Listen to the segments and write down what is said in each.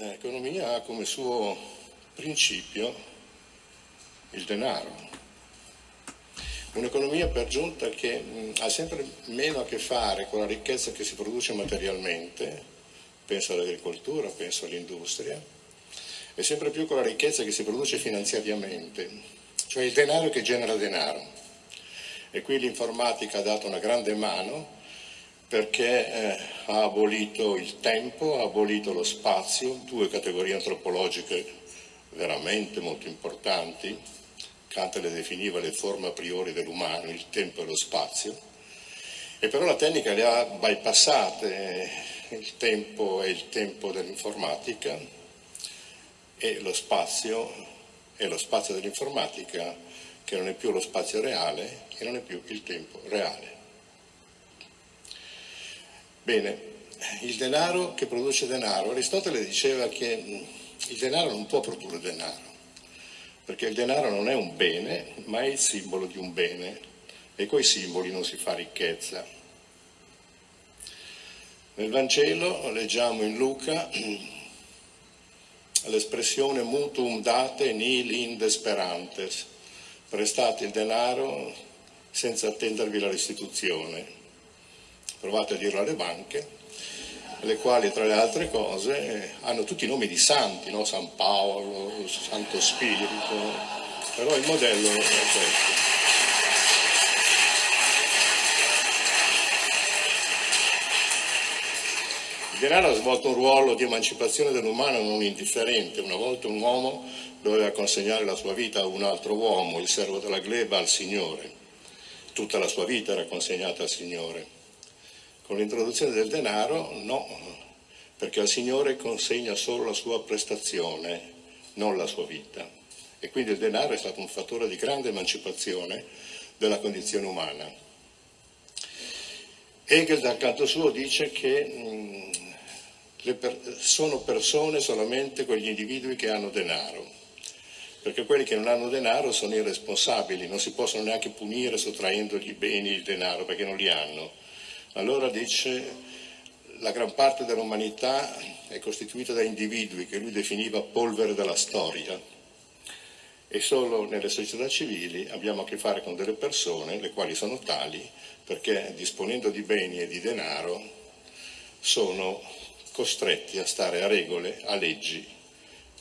L'economia ha come suo principio il denaro. Un'economia per giunta che mh, ha sempre meno a che fare con la ricchezza che si produce materialmente, penso all'agricoltura, penso all'industria, e sempre più con la ricchezza che si produce finanziariamente, cioè il denaro che genera denaro. E qui l'informatica ha dato una grande mano perché eh, ha abolito il tempo, ha abolito lo spazio, due categorie antropologiche veramente molto importanti. Kant le definiva le forme a priori dell'umano, il tempo e lo spazio, e però la tecnica le ha bypassate, il tempo è il tempo dell'informatica e lo spazio è lo spazio dell'informatica che non è più lo spazio reale e non è più il tempo reale. Bene, il denaro che produce denaro, Aristotele diceva che il denaro non può produrre denaro, perché il denaro non è un bene, ma è il simbolo di un bene e coi simboli non si fa ricchezza. Nel Vangelo leggiamo in Luca l'espressione mutuum date nil inde sperantes, prestate il denaro senza attendervi la restituzione provate a dirlo alle banche, le quali tra le altre cose hanno tutti i nomi di santi, no? San Paolo, Santo Spirito, però il modello è questo. Il denaro ha svolto un ruolo di emancipazione dell'umano non indifferente. Una volta un uomo doveva consegnare la sua vita a un altro uomo, il servo della gleba, al Signore. Tutta la sua vita era consegnata al Signore. Con l'introduzione del denaro no, perché al Signore consegna solo la sua prestazione, non la sua vita. E quindi il denaro è stato un fattore di grande emancipazione della condizione umana. Hegel dal canto suo dice che mh, per sono persone solamente quegli individui che hanno denaro, perché quelli che non hanno denaro sono irresponsabili, non si possono neanche punire sottraendogli i beni e il denaro perché non li hanno allora dice la gran parte dell'umanità è costituita da individui che lui definiva polvere della storia e solo nelle società civili abbiamo a che fare con delle persone, le quali sono tali, perché disponendo di beni e di denaro sono costretti a stare a regole, a leggi,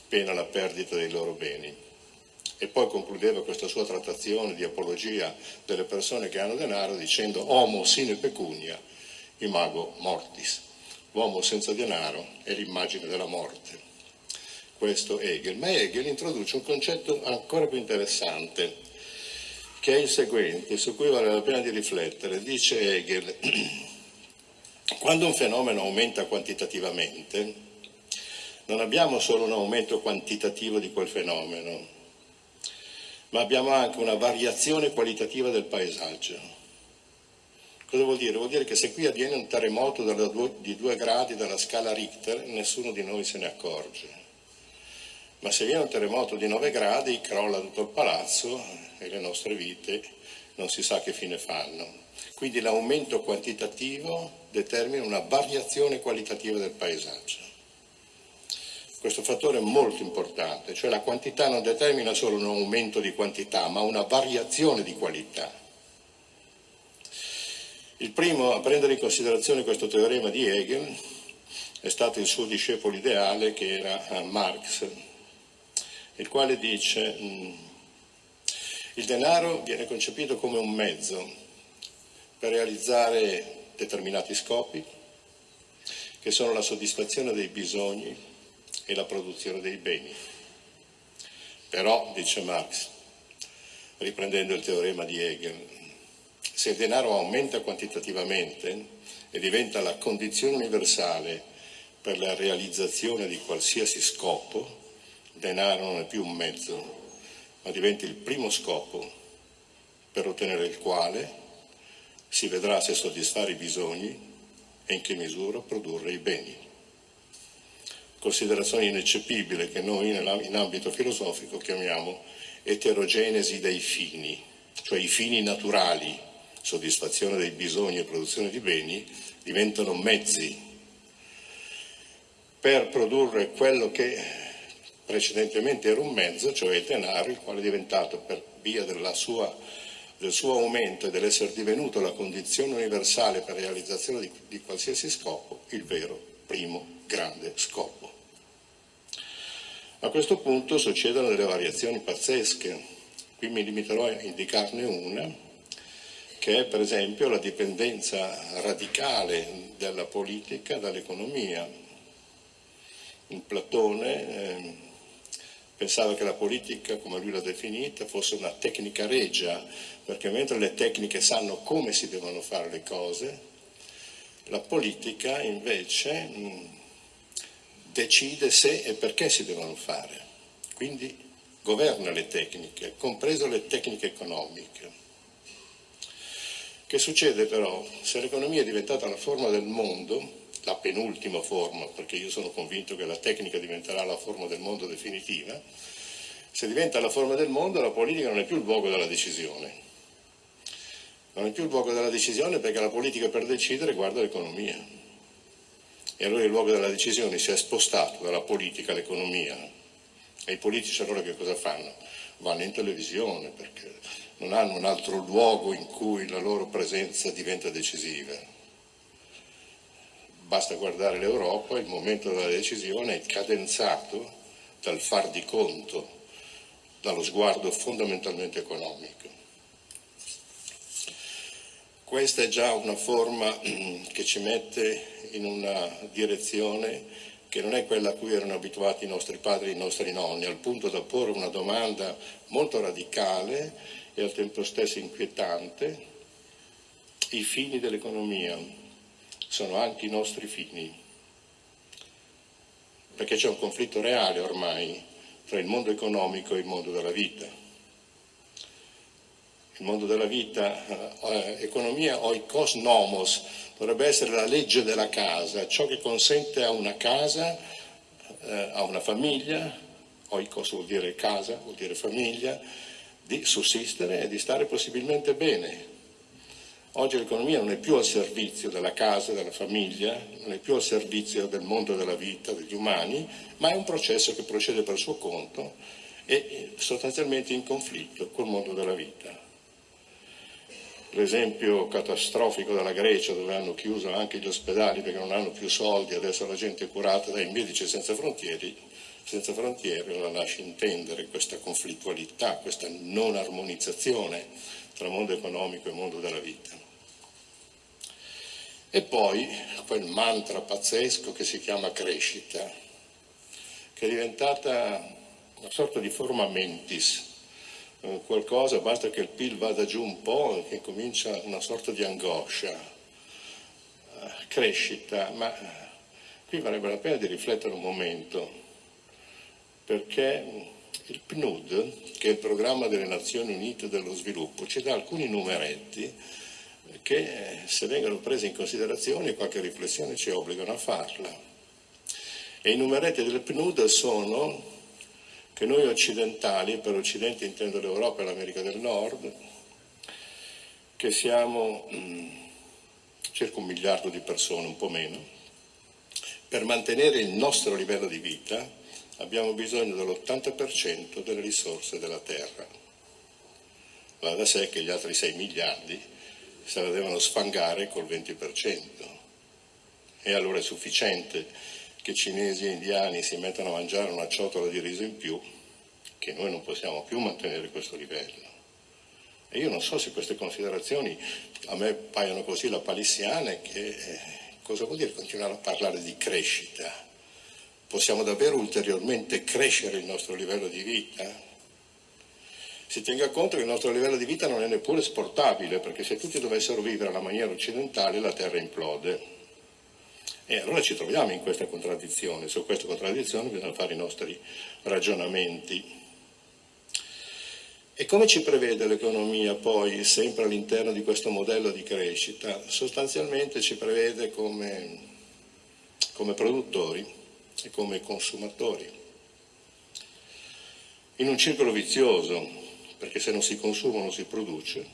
pena la perdita dei loro beni. E poi concludeva questa sua trattazione di apologia delle persone che hanno denaro dicendo homo sine pecunia, imago mortis. L'uomo senza denaro è l'immagine della morte. Questo Hegel. Ma Hegel introduce un concetto ancora più interessante, che è il seguente, su cui vale la pena di riflettere. Dice Hegel, quando un fenomeno aumenta quantitativamente, non abbiamo solo un aumento quantitativo di quel fenomeno, ma abbiamo anche una variazione qualitativa del paesaggio. Cosa vuol dire? Vuol dire che se qui avviene un terremoto di due gradi dalla scala Richter, nessuno di noi se ne accorge. Ma se viene un terremoto di 9 gradi, crolla tutto il palazzo e le nostre vite non si sa che fine fanno. Quindi l'aumento quantitativo determina una variazione qualitativa del paesaggio. Questo fattore è molto importante, cioè la quantità non determina solo un aumento di quantità, ma una variazione di qualità. Il primo a prendere in considerazione questo teorema di Hegel è stato il suo discepolo ideale che era eh, Marx, il quale dice mm, il denaro viene concepito come un mezzo per realizzare determinati scopi che sono la soddisfazione dei bisogni e la produzione dei beni. Però, dice Marx, riprendendo il teorema di Hegel, se il denaro aumenta quantitativamente e diventa la condizione universale per la realizzazione di qualsiasi scopo, il denaro non è più un mezzo, ma diventa il primo scopo per ottenere il quale si vedrà se soddisfare i bisogni e in che misura produrre i beni considerazione ineccepibile che noi in ambito filosofico chiamiamo eterogenesi dei fini, cioè i fini naturali, soddisfazione dei bisogni e produzione di beni, diventano mezzi per produrre quello che precedentemente era un mezzo, cioè il denaro, il quale è diventato per via sua, del suo aumento e dell'essere divenuto la condizione universale per realizzazione di, di qualsiasi scopo, il vero primo grande scopo. A questo punto succedono delle variazioni pazzesche. Qui mi limiterò a indicarne una, che è per esempio la dipendenza radicale della politica dall'economia. In Platone eh, pensava che la politica, come lui l'ha definita, fosse una tecnica regia, perché mentre le tecniche sanno come si devono fare le cose, la politica invece mh, decide se e perché si devono fare, quindi governa le tecniche, compreso le tecniche economiche. Che succede però? Se l'economia è diventata la forma del mondo, la penultima forma, perché io sono convinto che la tecnica diventerà la forma del mondo definitiva, se diventa la forma del mondo la politica non è più il luogo della decisione. Non è più il luogo della decisione perché la politica per decidere guarda l'economia e allora il luogo della decisione si è spostato dalla politica all'economia e i politici allora che cosa fanno? Vanno in televisione perché non hanno un altro luogo in cui la loro presenza diventa decisiva. Basta guardare l'Europa, il momento della decisione è cadenzato dal far di conto, dallo sguardo fondamentalmente economico. Questa è già una forma che ci mette in una direzione che non è quella a cui erano abituati i nostri padri e i nostri nonni, al punto da porre una domanda molto radicale e al tempo stesso inquietante. I fini dell'economia sono anche i nostri fini, perché c'è un conflitto reale ormai tra il mondo economico e il mondo della vita. Il mondo della vita, eh, economia oikos nomos, dovrebbe essere la legge della casa, ciò che consente a una casa, eh, a una famiglia, oikos vuol dire casa, vuol dire famiglia, di sussistere e di stare possibilmente bene. Oggi l'economia non è più al servizio della casa, della famiglia, non è più al servizio del mondo della vita, degli umani, ma è un processo che procede per suo conto e sostanzialmente in conflitto col mondo della vita l'esempio catastrofico della Grecia dove hanno chiuso anche gli ospedali perché non hanno più soldi, adesso la gente è curata dai medici senza frontiere, senza frontiere la lascia intendere questa conflittualità, questa non armonizzazione tra mondo economico e mondo della vita. E poi quel mantra pazzesco che si chiama crescita, che è diventata una sorta di forma mentis, qualcosa, basta che il PIL vada giù un po' e comincia una sorta di angoscia, eh, crescita, ma qui varrebbe la pena di riflettere un momento, perché il PNUD, che è il programma delle Nazioni Unite dello Sviluppo, ci dà alcuni numeretti che se vengono presi in considerazione qualche riflessione ci obbligano a farla. E i numeretti del PNUD sono che noi occidentali, per occidente intendo l'Europa e l'America del Nord, che siamo mm, circa un miliardo di persone, un po' meno, per mantenere il nostro livello di vita abbiamo bisogno dell'80% delle risorse della Terra. Va da sé che gli altri 6 miliardi se la devono sfangare col 20%. E allora è sufficiente che cinesi e indiani si mettano a mangiare una ciotola di riso in più, che noi non possiamo più mantenere questo livello. E io non so se queste considerazioni a me paiono così lapalissiane che eh, cosa vuol dire continuare a parlare di crescita? Possiamo davvero ulteriormente crescere il nostro livello di vita? Si tenga conto che il nostro livello di vita non è neppure esportabile, perché se tutti dovessero vivere alla maniera occidentale la Terra implode. E allora ci troviamo in questa contraddizione, su questa contraddizione bisogna fare i nostri ragionamenti. E come ci prevede l'economia poi, sempre all'interno di questo modello di crescita? Sostanzialmente ci prevede come, come produttori e come consumatori. In un circolo vizioso, perché se non si consuma non si produce,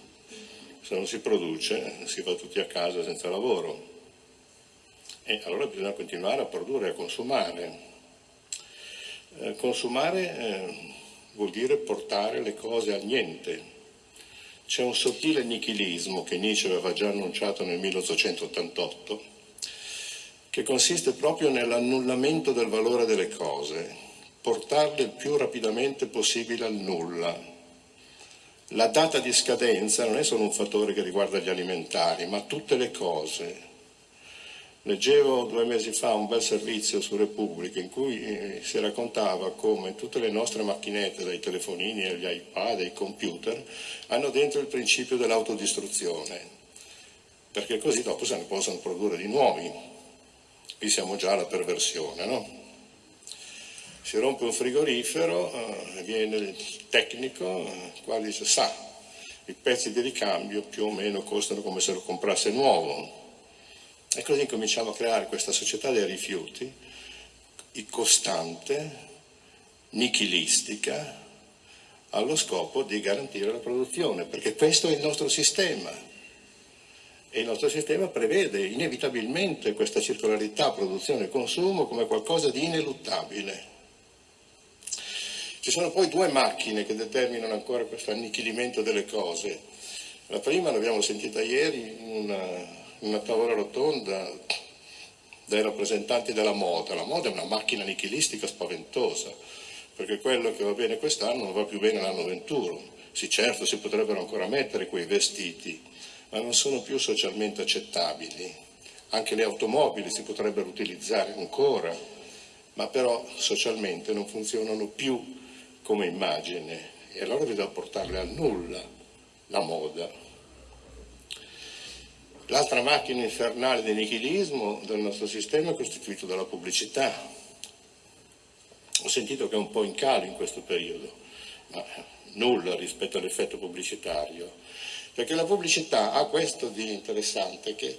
se non si produce si va tutti a casa senza lavoro E allora bisogna continuare a produrre a consumare. Eh, consumare eh, vuol dire portare le cose al niente. C'è un sottile nichilismo che Nietzsche aveva già annunciato nel 1888, che consiste proprio nell'annullamento del valore delle cose, portarle il più rapidamente possibile al nulla. La data di scadenza non è solo un fattore che riguarda gli alimentari, ma tutte le cose, Leggevo due mesi fa un bel servizio su Repubblica in cui eh, si raccontava come tutte le nostre macchinette, dai telefonini agli iPad, ai computer, hanno dentro il principio dell'autodistruzione, perché così dopo se ne possono produrre di nuovi. Qui siamo già alla perversione, no? Si rompe un frigorifero, eh, viene il tecnico, eh, qua dice sa, i pezzi di ricambio più o meno costano come se lo comprasse nuovo, e così cominciamo a creare questa società dei rifiuti, costante, nichilistica, allo scopo di garantire la produzione, perché questo è il nostro sistema. E il nostro sistema prevede inevitabilmente questa circolarità produzione e consumo come qualcosa di ineluttabile. Ci sono poi due macchine che determinano ancora questo annichilimento delle cose. La prima l'abbiamo sentita ieri in una una tavola rotonda dai rappresentanti della moda. La moda è una macchina nichilistica spaventosa, perché quello che va bene quest'anno non va più bene l'anno 21. Sì, certo, si potrebbero ancora mettere quei vestiti, ma non sono più socialmente accettabili. Anche le automobili si potrebbero utilizzare ancora, ma però socialmente non funzionano più come immagine e allora bisogna portarle al nulla la moda. L'altra macchina infernale di nichilismo del nostro sistema è costituito dalla pubblicità. Ho sentito che è un po' in calo in questo periodo, ma nulla rispetto all'effetto pubblicitario, perché la pubblicità ha questo di interessante che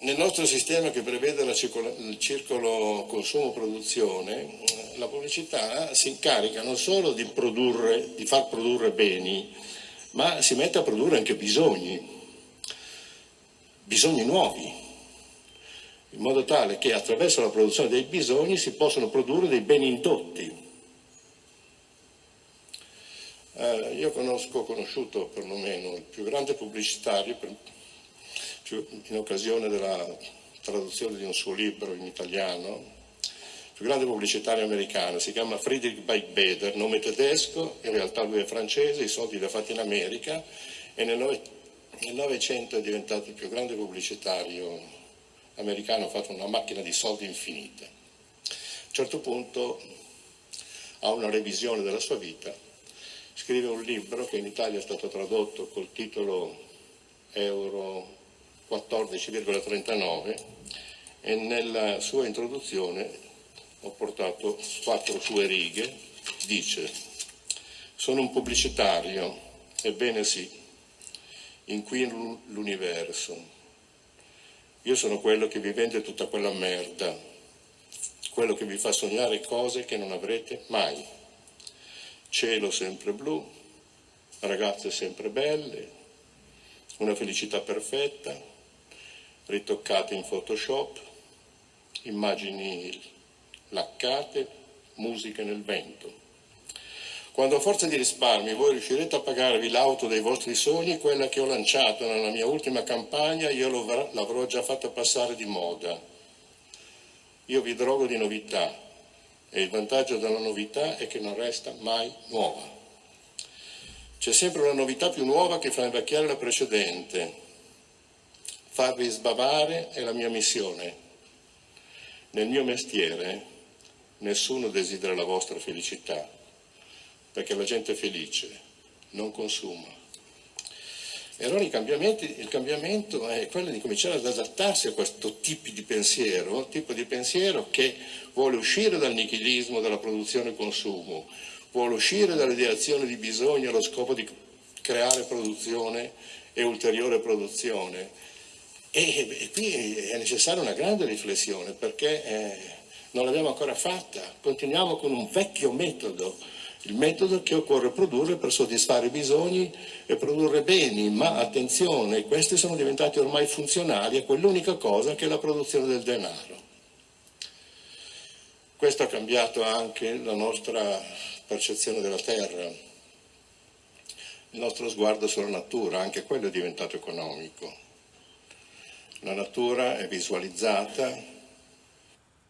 nel nostro sistema che prevede il circolo consumo-produzione, la pubblicità si incarica non solo di, produrre, di far produrre beni, ma si mette a produrre anche bisogni bisogni nuovi, in modo tale che attraverso la produzione dei bisogni si possono produrre dei beni indotti. Eh, io conosco, ho conosciuto perlomeno il più grande pubblicitario per, in occasione della traduzione di un suo libro in italiano, il più grande pubblicitario americano, si chiama Friedrich Beigbeder, nome tedesco, in realtà lui è francese, i soldi li ha fatti in America e nel nel Novecento è diventato il più grande pubblicitario americano, ha fatto una macchina di soldi infinita. A un certo punto ha una revisione della sua vita, scrive un libro che in Italia è stato tradotto col titolo Euro 14,39 e nella sua introduzione ho portato quattro sue righe, dice sono un pubblicitario, ebbene sì, inquino l'universo. Io sono quello che vi vende tutta quella merda, quello che vi fa sognare cose che non avrete mai. Cielo sempre blu, ragazze sempre belle, una felicità perfetta, ritoccate in Photoshop, immagini laccate, musica nel vento. Quando a forza di risparmi voi riuscirete a pagarvi l'auto dei vostri sogni, quella che ho lanciato nella mia ultima campagna, io l'avrò già fatta passare di moda. Io vi drogo di novità e il vantaggio della novità è che non resta mai nuova. C'è sempre una novità più nuova che fa invecchiare la precedente. Farvi sbavare è la mia missione. Nel mio mestiere nessuno desidera la vostra felicità perché la gente è felice, non consuma. E allora il cambiamento è quello di cominciare ad adattarsi a questo tipo di pensiero, tipo di pensiero che vuole uscire dal nichilismo della produzione e consumo, vuole uscire dall'ideazione di bisogno allo scopo di creare produzione e ulteriore produzione. E, e qui è necessaria una grande riflessione perché eh, non l'abbiamo ancora fatta, continuiamo con un vecchio metodo il metodo che occorre produrre per soddisfare i bisogni e produrre beni, ma attenzione, questi sono diventati ormai funzionali a quell'unica cosa che è la produzione del denaro. Questo ha cambiato anche la nostra percezione della terra, il nostro sguardo sulla natura, anche quello è diventato economico. La natura è visualizzata,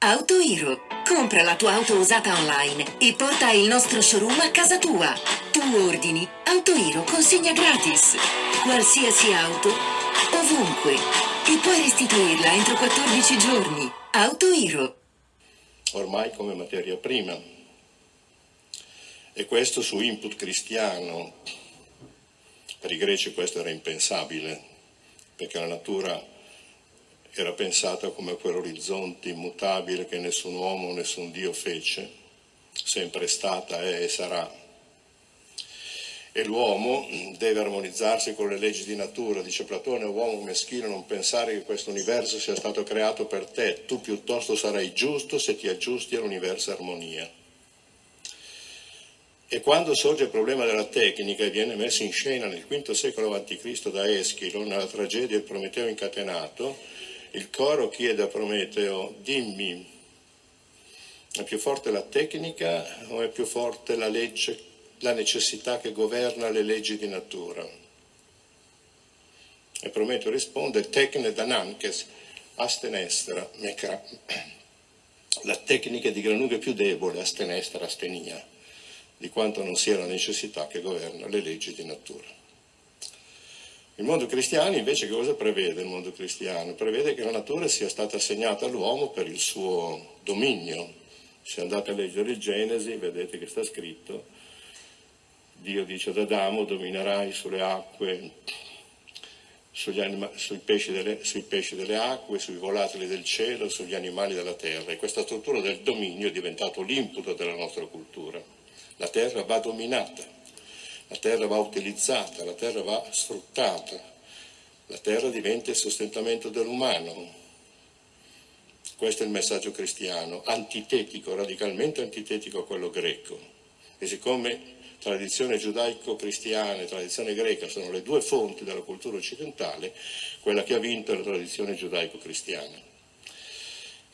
AutoHero. Compra la tua auto usata online e porta il nostro showroom a casa tua. Tu ordini, AutoHero consegna gratis. Qualsiasi auto, ovunque. E puoi restituirla entro 14 giorni. AutoHero. Ormai come materia prima. E questo su input cristiano. Per i greci questo era impensabile, perché la natura era pensata come quell'orizzonte immutabile che nessun uomo, nessun Dio fece, sempre stata, è e sarà. E l'uomo deve armonizzarsi con le leggi di natura, dice Platone, uomo meschino, non pensare che questo universo sia stato creato per te, tu piuttosto sarai giusto se ti aggiusti all'universo armonia. E quando sorge il problema della tecnica e viene messo in scena nel V secolo a.C. da Eschilo, nella tragedia del Prometeo incatenato, il coro chiede a Prometeo, dimmi, è più forte la tecnica o è più forte la legge, la necessità che governa le leggi di natura? E Prometeo risponde, tecne danankes, astenestra, mecra. La tecnica di gran lunga più debole, astenestra, astenia, di quanto non sia la necessità che governa le leggi di natura. Il mondo cristiano invece cosa prevede il mondo cristiano? Prevede che la natura sia stata assegnata all'uomo per il suo dominio. Se andate a leggere il Genesi vedete che sta scritto, Dio dice ad Adamo dominerai sulle acque, anima, sui, pesci delle, sui pesci delle acque, sui volatili del cielo, sugli animali della terra. E questa struttura del dominio è diventato l'input della nostra cultura. La terra va dominata la terra va utilizzata, la terra va sfruttata, la terra diventa il sostentamento dell'umano. Questo è il messaggio cristiano, antitetico, radicalmente antitetico a quello greco. E siccome tradizione giudaico-cristiana e tradizione greca sono le due fonti della cultura occidentale, quella che ha vinto è la tradizione giudaico-cristiana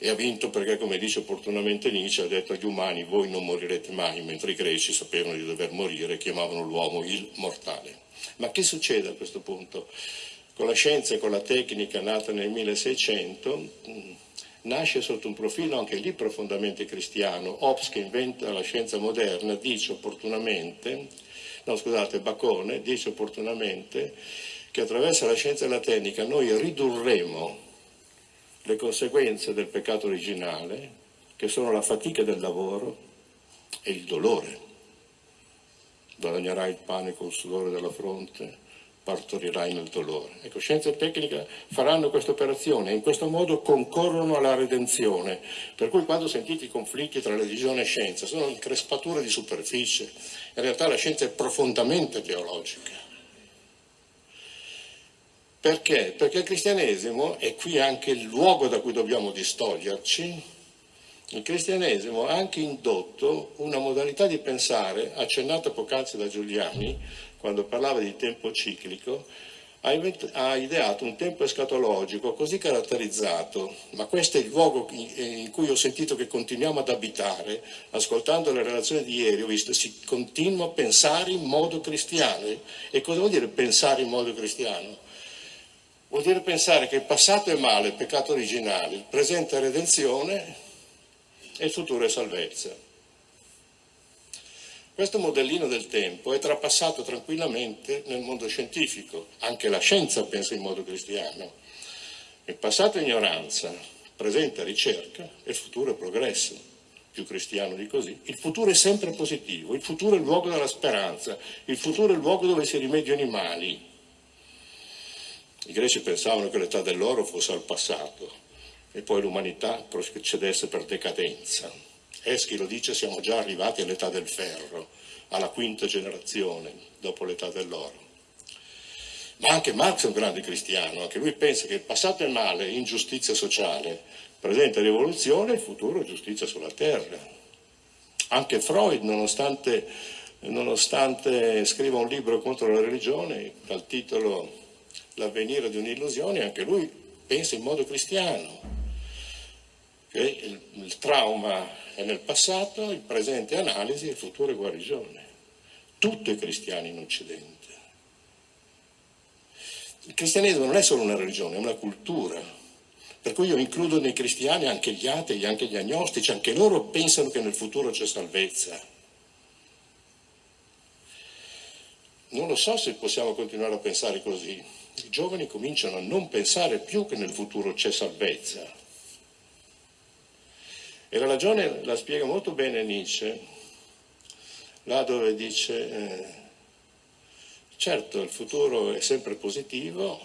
e ha vinto perché, come dice opportunamente Nietzsche, ha detto agli umani voi non morirete mai, mentre i greci sapevano di dover morire e chiamavano l'uomo il mortale. Ma che succede a questo punto? Con la scienza e con la tecnica nata nel 1600 mm, nasce sotto un profilo anche lì profondamente cristiano. Hobbes che inventa la scienza moderna dice opportunamente, no scusate, Bacone dice opportunamente che attraverso la scienza e la tecnica noi ridurremo le conseguenze del peccato originale, che sono la fatica del lavoro e il dolore. Guadagnerai il pane col sudore della fronte, partorirai nel dolore. Ecco, scienza e tecnica faranno questa operazione e in questo modo concorrono alla redenzione. Per cui quando sentite i conflitti tra religione e scienza sono increspature di superficie. In realtà la scienza è profondamente teologica. Perché? Perché il cristianesimo, e qui anche il luogo da cui dobbiamo distoglierci, il cristianesimo ha anche indotto una modalità di pensare, accennata poc'anzi da Giuliani, quando parlava di tempo ciclico, ha, ideato un tempo escatologico così caratterizzato, ma questo è il luogo in cui ho sentito che continuiamo ad abitare, ascoltando le relazioni di ieri, ho visto che si continua a pensare in modo cristiano. E cosa vuol dire pensare in modo cristiano? Vuol dire pensare che il passato è male, il peccato originale, il presente è redenzione e il futuro è salvezza. Questo modellino del tempo è trapassato tranquillamente nel mondo scientifico, anche la scienza pensa in modo cristiano. Il passato è ignoranza, il presente è ricerca e il futuro è progresso, più cristiano di così. Il futuro è sempre positivo, il futuro è il luogo della speranza, il futuro è il luogo dove si rimediano i mali, i greci pensavano che l'età dell'oro fosse al passato e poi l'umanità procedesse per decadenza. Eschilo dice siamo già arrivati all'età del ferro, alla quinta generazione dopo l'età dell'oro. Ma anche Marx è un grande cristiano, anche lui pensa che il passato è male, ingiustizia sociale, presente rivoluzione, il futuro è giustizia sulla terra. Anche Freud, nonostante, nonostante scriva un libro contro la religione, dal titolo L'avvenire di un'illusione, anche lui pensa in modo cristiano. Che il, il trauma è nel passato, il presente è analisi, il futuro è guarigione. Tutto è cristiano in Occidente. Il cristianesimo non è solo una religione, è una cultura. Per cui io includo nei cristiani anche gli atei, anche gli agnostici, anche loro pensano che nel futuro c'è salvezza. Non lo so se possiamo continuare a pensare così. I giovani cominciano a non pensare più che nel futuro c'è salvezza. E la ragione la spiega molto bene Nietzsche, là dove dice, eh, certo il futuro è sempre positivo,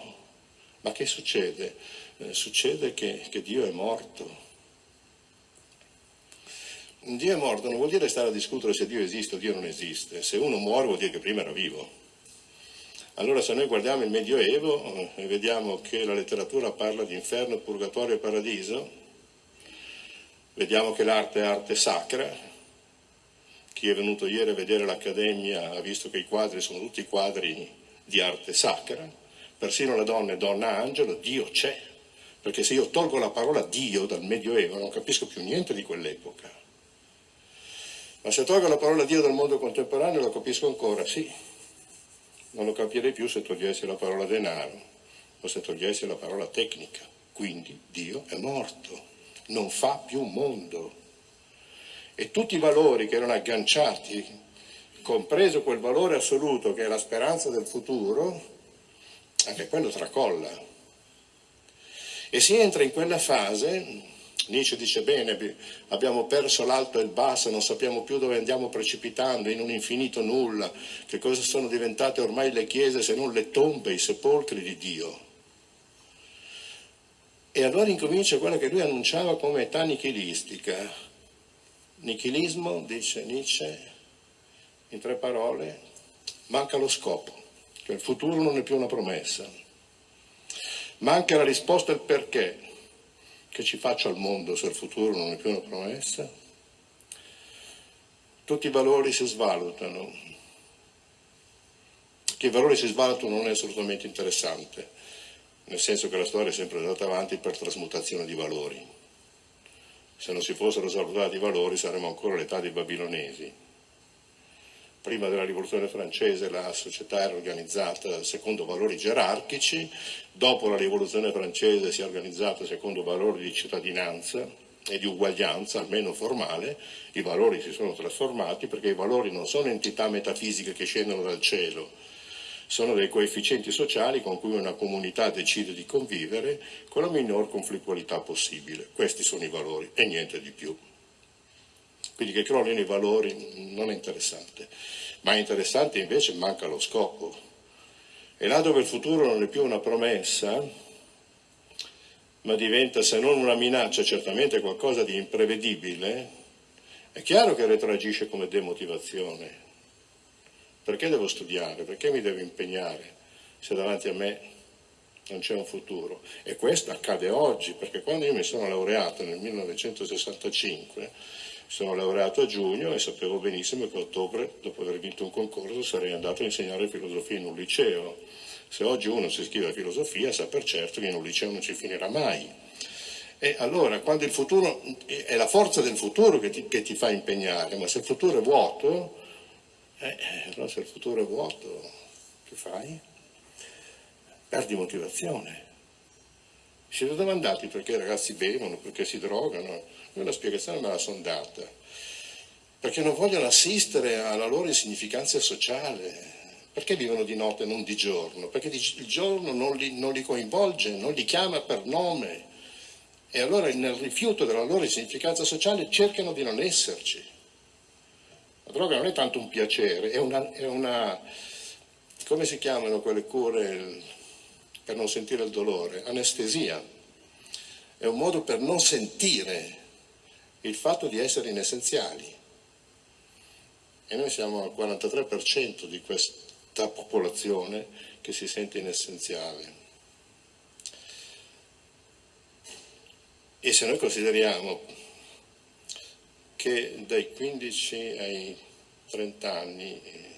ma che succede? Eh, succede che, che Dio è morto. Dio è morto non vuol dire stare a discutere se Dio esiste o Dio non esiste. Se uno muore vuol dire che prima era vivo. Allora se noi guardiamo il Medioevo eh, e vediamo che la letteratura parla di inferno, purgatorio e paradiso, Vediamo che l'arte è arte sacra. Chi è venuto ieri a vedere l'Accademia ha visto che i quadri sono tutti quadri di arte sacra. Persino la donna è donna angelo, Dio c'è. Perché se io tolgo la parola Dio dal Medioevo non capisco più niente di quell'epoca. Ma se tolgo la parola Dio dal mondo contemporaneo lo capisco ancora, sì. Non lo capirei più se togliessi la parola denaro o se togliessi la parola tecnica. Quindi Dio è morto non fa più mondo. E tutti i valori che erano agganciati, compreso quel valore assoluto che è la speranza del futuro, anche quello tracolla. E si entra in quella fase, Nietzsche dice bene, abbiamo perso l'alto e il basso, non sappiamo più dove andiamo precipitando, in un infinito nulla, che cosa sono diventate ormai le chiese se non le tombe, i sepolcri di Dio. E allora incomincia quella che lui annunciava come età nichilistica. Nichilismo, dice Nietzsche, in tre parole, manca lo scopo, cioè il futuro non è più una promessa. Manca la risposta al perché, che ci faccio al mondo se il futuro non è più una promessa. Tutti i valori si svalutano. Che i valori si svalutano non è assolutamente interessante nel senso che la storia è sempre andata avanti per trasmutazione di valori. Se non si fossero salutati i valori saremmo ancora all'età dei babilonesi. Prima della rivoluzione francese la società era organizzata secondo valori gerarchici, dopo la rivoluzione francese si è organizzata secondo valori di cittadinanza e di uguaglianza, almeno formale, i valori si sono trasformati perché i valori non sono entità metafisiche che scendono dal cielo, sono dei coefficienti sociali con cui una comunità decide di convivere con la minor conflittualità possibile. Questi sono i valori e niente di più. Quindi che crollino i valori non è interessante, ma è interessante invece manca lo scopo. E là dove il futuro non è più una promessa, ma diventa se non una minaccia certamente qualcosa di imprevedibile, è chiaro che retroagisce come demotivazione. Perché devo studiare? Perché mi devo impegnare se davanti a me non c'è un futuro? E questo accade oggi, perché quando io mi sono laureato nel 1965, sono laureato a giugno e sapevo benissimo che a ottobre, dopo aver vinto un concorso, sarei andato a insegnare filosofia in un liceo. Se oggi uno si iscrive a filosofia sa per certo che in un liceo non ci finirà mai. E allora, quando il futuro, è la forza del futuro che ti, che ti fa impegnare, ma se il futuro è vuoto, eh, eh, allora se il futuro è vuoto, che fai? Perdi motivazione. Siete domandati perché i ragazzi bevono, perché si drogano? Io una spiegazione me la sono data. Perché non vogliono assistere alla loro insignificanza sociale. Perché vivono di notte e non di giorno? Perché il giorno non li, non li coinvolge, non li chiama per nome. E allora nel rifiuto della loro insignificanza sociale cercano di non esserci. La droga non è tanto un piacere, è una, è una come si chiamano quelle cure per non sentire il dolore? Anestesia. È un modo per non sentire il fatto di essere inessenziali. E noi siamo al 43% di questa popolazione che si sente inessenziale. E se noi consideriamo che dai 15 ai 30 anni eh,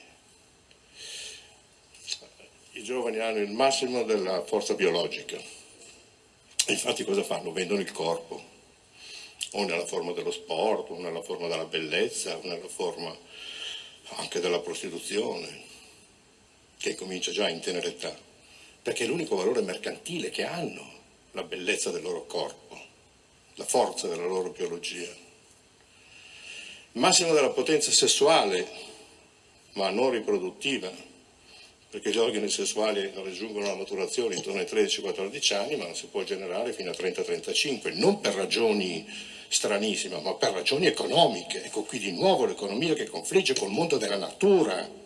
giovani hanno il massimo della forza biologica. Infatti cosa fanno? Vendono il corpo, o nella forma dello sport, o nella forma della bellezza, o nella forma anche della prostituzione, che comincia già in tenera età, perché è l'unico valore mercantile che hanno, la bellezza del loro corpo, la forza della loro biologia. Il massimo della potenza sessuale, ma non riproduttiva, perché gli organi sessuali raggiungono la maturazione intorno ai 13-14 anni, ma non si può generare fino a 30-35, non per ragioni stranissime, ma per ragioni economiche. Ecco qui di nuovo l'economia che confligge col mondo della natura.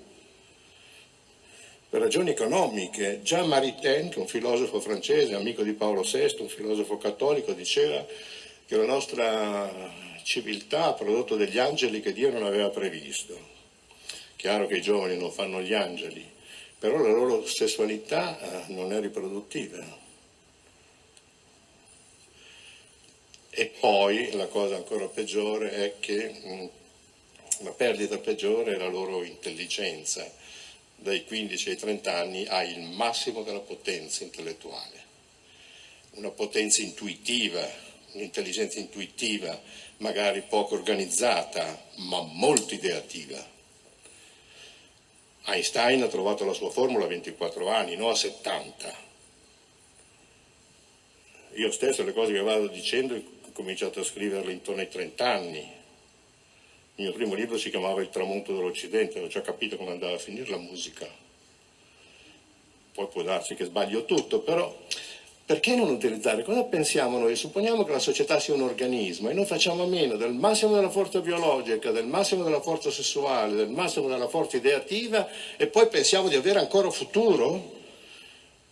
Per ragioni economiche, già Maritain, che un filosofo francese, amico di Paolo VI, un filosofo cattolico, diceva che la nostra civiltà ha prodotto degli angeli che Dio non aveva previsto. Chiaro che i giovani non fanno gli angeli, però la loro sessualità eh, non è riproduttiva. E poi la cosa ancora peggiore è che mh, la perdita peggiore è la loro intelligenza. Dai 15 ai 30 anni ha il massimo della potenza intellettuale, una potenza intuitiva, un'intelligenza intuitiva, magari poco organizzata, ma molto ideativa. Einstein ha trovato la sua formula a 24 anni, non a 70. Io stesso le cose che vado dicendo ho cominciato a scriverle intorno ai 30 anni. Il mio primo libro si chiamava Il tramonto dell'Occidente, ho già capito come andava a finire la musica. Poi può darsi che sbaglio tutto, però perché non utilizzare? Cosa pensiamo noi? Supponiamo che la società sia un organismo e noi facciamo a meno del massimo della forza biologica, del massimo della forza sessuale, del massimo della forza ideativa e poi pensiamo di avere ancora futuro?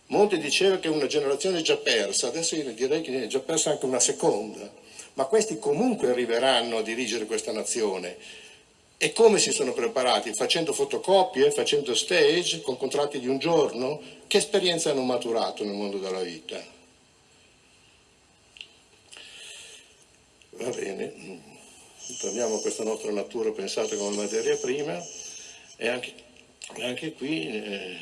Monti diceva che una generazione è già persa, adesso io direi che è già persa anche una seconda, ma questi comunque arriveranno a dirigere questa nazione. E come si sono preparati? Facendo fotocopie, facendo stage, con contratti di un giorno? Che esperienza hanno maturato nel mondo della vita? Va bene, torniamo a questa nostra natura pensata come materia prima e anche, anche qui eh,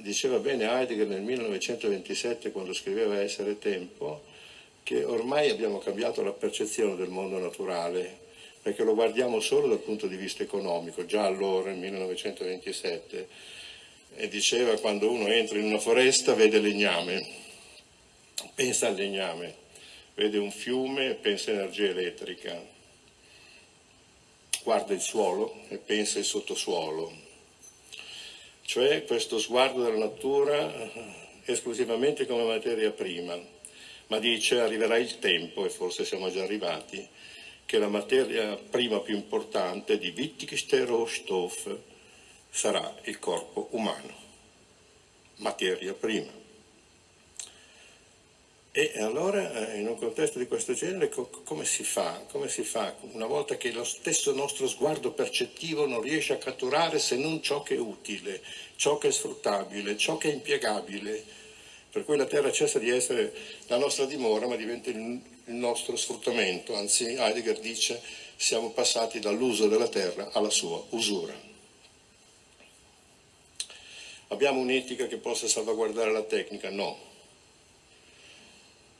diceva bene Heidegger nel 1927 quando scriveva Essere tempo che ormai abbiamo cambiato la percezione del mondo naturale perché lo guardiamo solo dal punto di vista economico, già allora, nel 1927, e diceva quando uno entra in una foresta vede legname, pensa al legname, vede un fiume e pensa energia elettrica, guarda il suolo e pensa al sottosuolo, cioè questo sguardo della natura esclusivamente come materia prima, ma dice arriverà il tempo, e forse siamo già arrivati, che la materia prima più importante di wichtigste Rohstoff sarà il corpo umano, materia prima. E allora eh, in un contesto di questo genere come si fa? Come si fa una volta che lo stesso nostro sguardo percettivo non riesce a catturare se non ciò che è utile, ciò che è sfruttabile, ciò che è impiegabile, per cui la terra cessa di essere la nostra dimora ma diventa il il nostro sfruttamento, anzi Heidegger dice siamo passati dall'uso della terra alla sua usura. Abbiamo un'etica che possa salvaguardare la tecnica? No.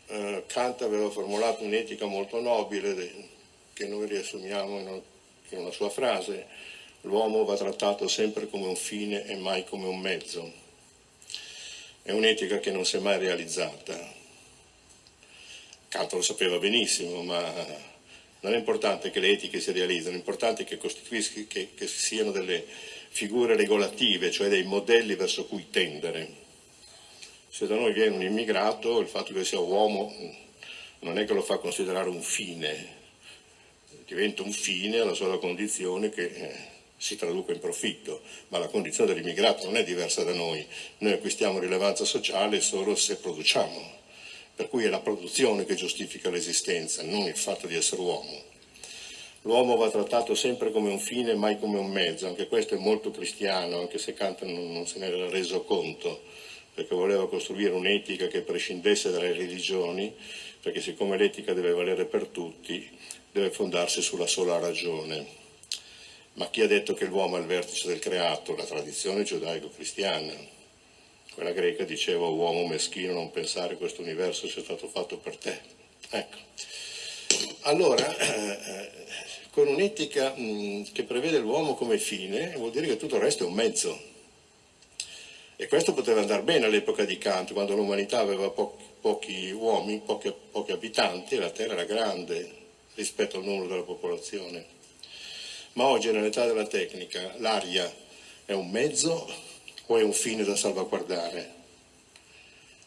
Eh, Kant aveva formulato un'etica molto nobile che noi riassumiamo in una, in una sua frase, l'uomo va trattato sempre come un fine e mai come un mezzo. È un'etica che non si è mai realizzata, Kant lo sapeva benissimo, ma non è importante che le etiche si realizzino, è importante che, che, che siano delle figure regolative, cioè dei modelli verso cui tendere. Se da noi viene un immigrato, il fatto che sia uomo non è che lo fa considerare un fine, diventa un fine alla sola condizione che eh, si traduca in profitto, ma la condizione dell'immigrato non è diversa da noi, noi acquistiamo rilevanza sociale solo se produciamo per cui è la produzione che giustifica l'esistenza, non il fatto di essere uomo. L'uomo va trattato sempre come un fine, mai come un mezzo, anche questo è molto cristiano, anche se Kant non, se ne era reso conto, perché voleva costruire un'etica che prescindesse dalle religioni, perché siccome l'etica deve valere per tutti, deve fondarsi sulla sola ragione. Ma chi ha detto che l'uomo è il vertice del creato? La tradizione giudaico-cristiana. Quella greca diceva uomo meschino non pensare questo universo sia stato fatto per te. Ecco. Allora, eh, con un'etica che prevede l'uomo come fine, vuol dire che tutto il resto è un mezzo. E questo poteva andare bene all'epoca di Kant, quando l'umanità aveva po pochi uomini, pochi, pochi abitanti, e la Terra era grande rispetto al numero della popolazione. Ma oggi nell'età della tecnica l'aria è un mezzo o è un fine da salvaguardare?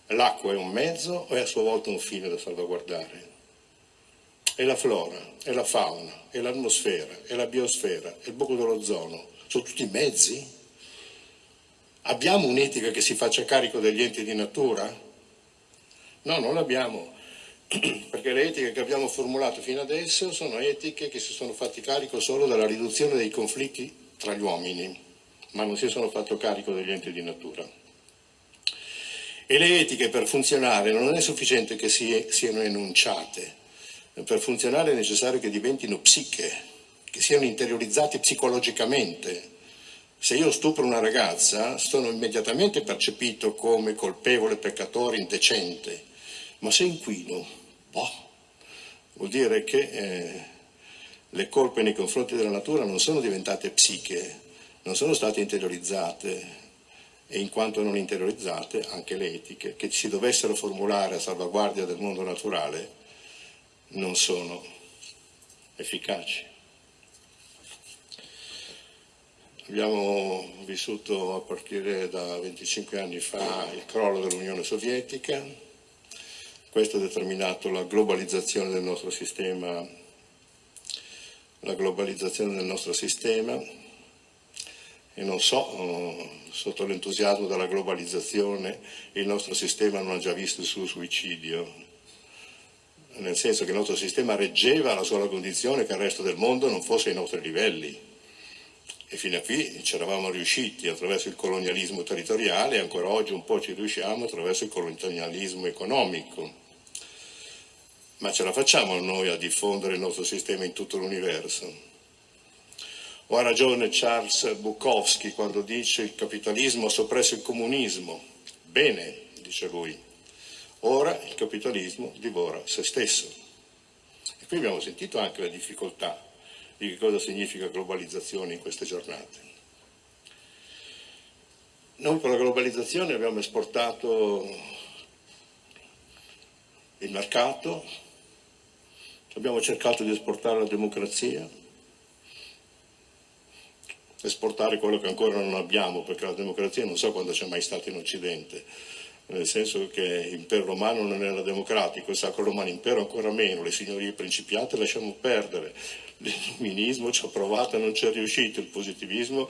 L'acqua è un mezzo o è a sua volta un fine da salvaguardare? E la flora, e la fauna, e l'atmosfera, e la biosfera, e il buco dell'ozono, sono tutti mezzi? Abbiamo un'etica che si faccia carico degli enti di natura? No, non l'abbiamo perché le etiche che abbiamo formulato fino adesso sono etiche che si sono fatti carico solo della riduzione dei conflitti tra gli uomini, ma non si sono fatto carico degli enti di natura. E le etiche per funzionare non è sufficiente che si, siano enunciate, per funzionare è necessario che diventino psiche, che siano interiorizzate psicologicamente. Se io stupro una ragazza sono immediatamente percepito come colpevole, peccatore, indecente, ma se inquino, boh, vuol dire che eh, le colpe nei confronti della natura non sono diventate psiche, non sono state interiorizzate e in quanto non interiorizzate anche le etiche. Che si dovessero formulare a salvaguardia del mondo naturale non sono efficaci. Abbiamo vissuto a partire da 25 anni fa il crollo dell'Unione Sovietica, questo ha determinato la globalizzazione del nostro sistema, la globalizzazione del nostro sistema e non so, sotto l'entusiasmo della globalizzazione il nostro sistema non ha già visto il suo suicidio, nel senso che il nostro sistema reggeva la sola condizione che il resto del mondo non fosse ai nostri livelli. E fino a qui ci eravamo riusciti attraverso il colonialismo territoriale e ancora oggi un po' ci riusciamo attraverso il colonialismo economico ma ce la facciamo noi a diffondere il nostro sistema in tutto l'universo? O ha ragione Charles Bukowski quando dice il capitalismo ha soppresso il comunismo? Bene, dice lui, ora il capitalismo divora se stesso. E qui abbiamo sentito anche la difficoltà di che cosa significa globalizzazione in queste giornate. Noi con la globalizzazione abbiamo esportato il mercato, Abbiamo cercato di esportare la democrazia, esportare quello che ancora non abbiamo, perché la democrazia non so quando c'è mai stata in Occidente, nel senso che l'impero romano non era democratico, il sacro romano impero ancora meno, le signorie principiate lasciamo perdere, l'illuminismo ci ha provato e non ci è riuscito, il positivismo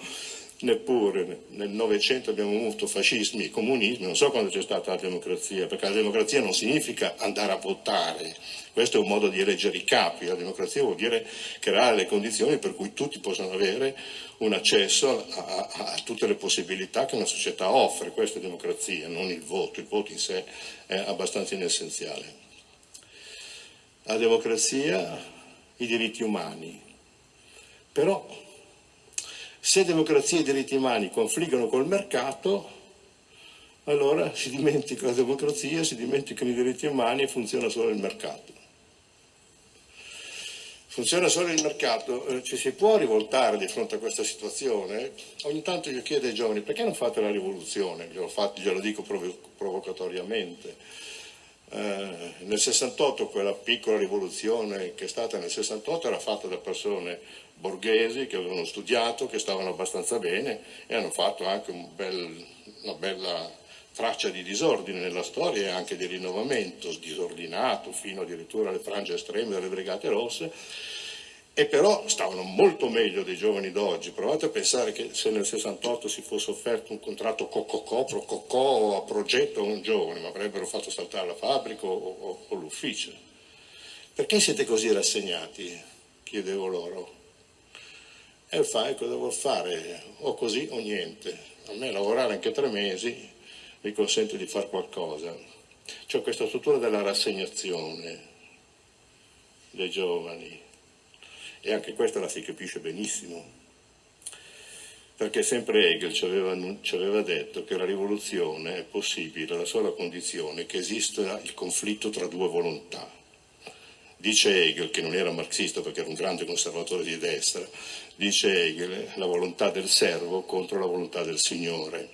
neppure, nel Novecento abbiamo avuto fascismi e comunismi, non so quando c'è stata la democrazia, perché la democrazia non significa andare a votare, questo è un modo di eleggere i capi, la democrazia vuol dire creare le condizioni per cui tutti possano avere un accesso a, a, a tutte le possibilità che una società offre, questa è democrazia, non il voto, il voto in sé è abbastanza inessenziale. La democrazia, i diritti umani, però se democrazia e diritti umani confliggono col mercato, allora si dimentica la democrazia, si dimenticano i diritti umani e funziona solo il mercato. Funziona solo il mercato, eh, ci si può rivoltare di fronte a questa situazione? Ogni tanto io chiedo ai giovani perché non fate la rivoluzione, glielo, fatto, glielo dico provocatoriamente. Eh, nel 68 quella piccola rivoluzione che è stata nel 68 era fatta da persone borghesi che avevano studiato, che stavano abbastanza bene e hanno fatto anche un bel, una bella traccia di disordine nella storia e anche di rinnovamento, disordinato fino addirittura alle frange estreme delle Brigate Rosse, e però stavano molto meglio dei giovani d'oggi. Provate a pensare che se nel 68 si fosse offerto un contratto cococò, prococò a progetto a un giovane, ma avrebbero fatto saltare la fabbrica o, o, o l'ufficio. Perché siete così rassegnati? Chiedevo loro. E fai cosa vuol fare, o così o niente. A me lavorare anche tre mesi mi consente di fare qualcosa. C'è questa struttura della rassegnazione dei giovani. E anche questa la si capisce benissimo, perché sempre Hegel ci aveva, ci aveva detto che la rivoluzione è possibile alla sola condizione che esista il conflitto tra due volontà. Dice Hegel, che non era marxista perché era un grande conservatore di destra, dice Hegel la volontà del servo contro la volontà del Signore.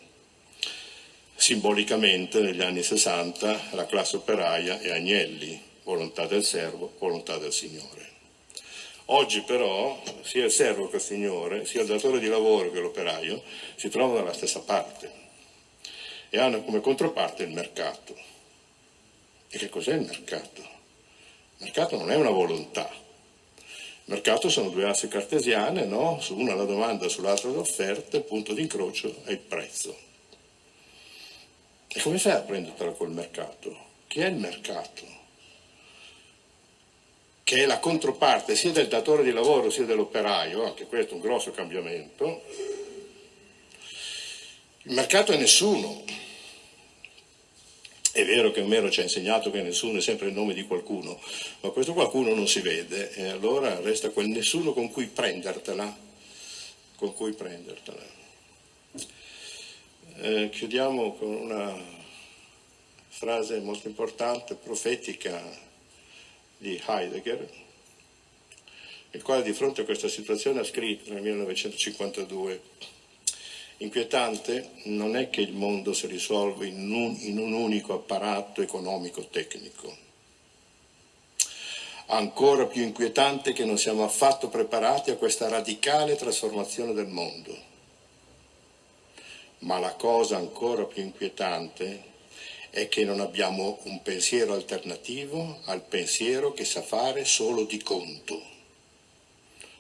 Simbolicamente negli anni 60 la classe operaia è Agnelli, volontà del servo, volontà del Signore. Oggi però sia il servo che il Signore, sia il datore di lavoro che l'operaio si trovano dalla stessa parte e hanno come controparte il mercato. E che cos'è il mercato? Il mercato non è una volontà. Il mercato sono due assi cartesiane, no? Su una la domanda, sull'altra l'offerta, il punto di incrocio è il prezzo. E come fai a prendertela col mercato? Chi è il mercato? Che è la controparte sia del datore di lavoro sia dell'operaio, anche questo è un grosso cambiamento. Il mercato è nessuno, è vero che Omero ci ha insegnato che nessuno è sempre il nome di qualcuno, ma questo qualcuno non si vede e allora resta quel nessuno con cui prendertela. Con cui prendertela. Eh, chiudiamo con una frase molto importante, profetica di Heidegger, il quale di fronte a questa situazione ha scritto nel 1952 Inquietante non è che il mondo si risolve in un, in un unico apparato economico-tecnico. Ancora più inquietante che non siamo affatto preparati a questa radicale trasformazione del mondo. Ma la cosa ancora più inquietante è che non abbiamo un pensiero alternativo al pensiero che sa fare solo di conto.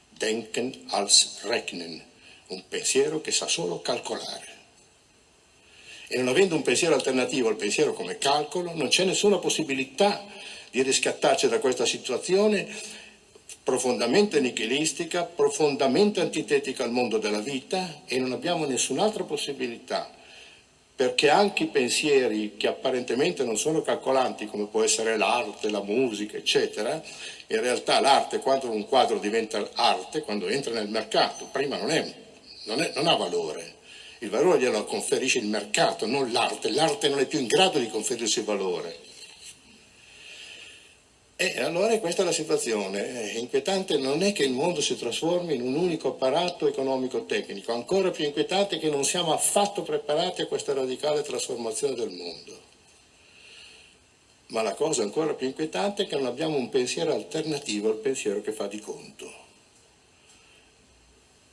Denken als Rechnen un pensiero che sa solo calcolare. E non avendo un pensiero alternativo al pensiero come calcolo, non c'è nessuna possibilità di riscattarci da questa situazione profondamente nichilistica, profondamente antitetica al mondo della vita e non abbiamo nessun'altra possibilità perché anche i pensieri che apparentemente non sono calcolanti, come può essere l'arte, la musica, eccetera, in realtà l'arte, quando un quadro diventa arte, quando entra nel mercato, prima non è non, è, non ha valore. Il valore glielo conferisce il mercato, non l'arte. L'arte non è più in grado di conferirsi valore. E allora questa è la situazione. Inquietante non è che il mondo si trasformi in un unico apparato economico-tecnico, ancora più inquietante è che non siamo affatto preparati a questa radicale trasformazione del mondo. Ma la cosa ancora più inquietante è che non abbiamo un pensiero alternativo al pensiero che fa di conto.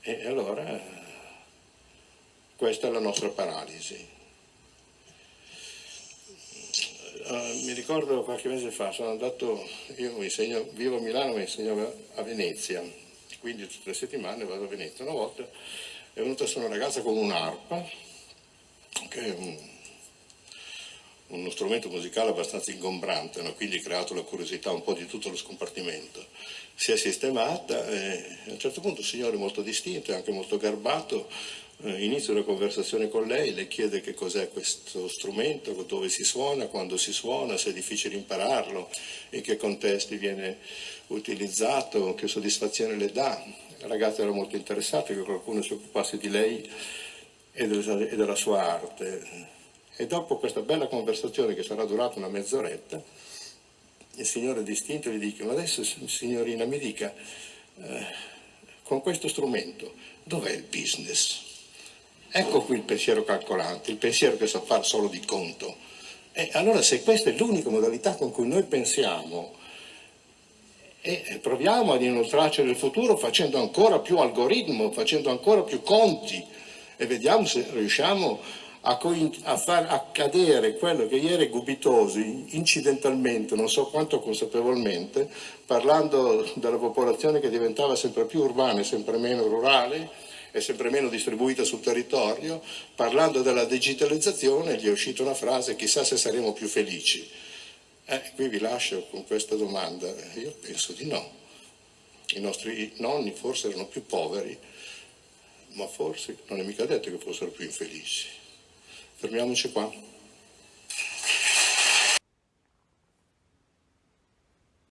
E allora questa è la nostra paralisi. Uh, mi ricordo qualche mese fa, sono andato, io insegno, vivo a Milano ma insegno a Venezia, quindi tutte le settimane vado a Venezia. Una volta è venuta su una ragazza con un'arpa, che è un, uno strumento musicale abbastanza ingombrante, no? quindi creato la curiosità un po' di tutto lo scompartimento. Si è sistemata e a un certo punto un signore molto distinto e anche molto garbato inizio una conversazione con lei, le chiede che cos'è questo strumento, dove si suona, quando si suona, se è difficile impararlo, in che contesti viene utilizzato, che soddisfazione le dà. La ragazza era molto interessata che qualcuno si occupasse di lei e della sua arte. E dopo questa bella conversazione che sarà durata una mezz'oretta, il signore distinto gli dice, ma adesso signorina mi dica, eh, con questo strumento dov'è il business? Ecco qui il pensiero calcolante, il pensiero che sa fare solo di conto. E allora se questa è l'unica modalità con cui noi pensiamo e proviamo ad inoltrarci nel futuro facendo ancora più algoritmo, facendo ancora più conti e vediamo se riusciamo a, a far accadere quello che ieri Gubitosi, incidentalmente, non so quanto consapevolmente, parlando della popolazione che diventava sempre più urbana e sempre meno rurale, è sempre meno distribuita sul territorio, parlando della digitalizzazione gli è uscita una frase chissà se saremo più felici. Eh, qui vi lascio con questa domanda, io penso di no. I nostri nonni forse erano più poveri, ma forse non è mica detto che fossero più infelici. Fermiamoci qua.